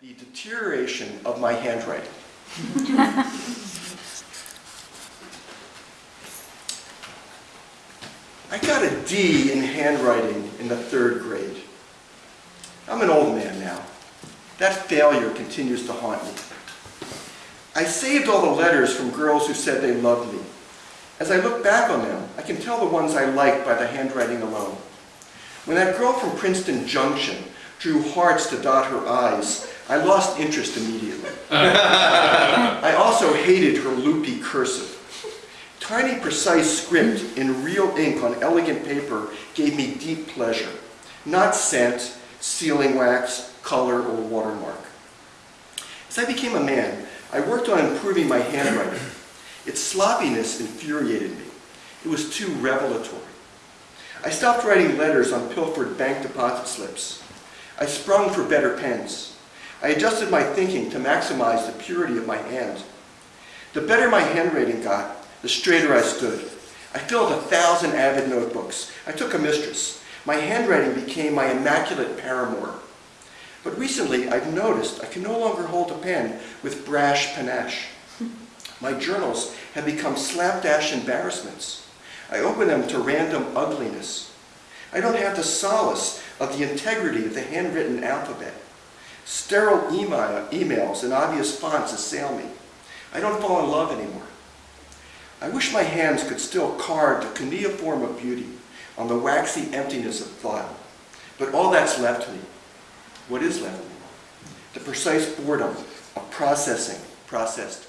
the deterioration of my handwriting. I got a D in handwriting in the third grade. I'm an old man now. That failure continues to haunt me. I saved all the letters from girls who said they loved me. As I look back on them, I can tell the ones I liked by the handwriting alone. When that girl from Princeton Junction drew hearts to dot her i's, I lost interest immediately. I also hated her loopy cursive. Tiny, precise script in real ink on elegant paper gave me deep pleasure, not scent, sealing wax, color, or watermark. As I became a man, I worked on improving my handwriting. Its sloppiness infuriated me. It was too revelatory. I stopped writing letters on pilfered bank deposit slips. I sprung for better pens. I adjusted my thinking to maximize the purity of my hand. The better my handwriting got, the straighter I stood. I filled a thousand avid notebooks. I took a mistress. My handwriting became my immaculate paramour. But recently, I've noticed I can no longer hold a pen with brash panache. My journals have become slapdash embarrassments. I open them to random ugliness. I don't have the solace of the integrity of the handwritten alphabet. Sterile email, emails and obvious fonts assail me. I don't fall in love anymore. I wish my hands could still carve the cuneiform of beauty on the waxy emptiness of thought. But all that's left me. What is left me? The precise boredom of processing processed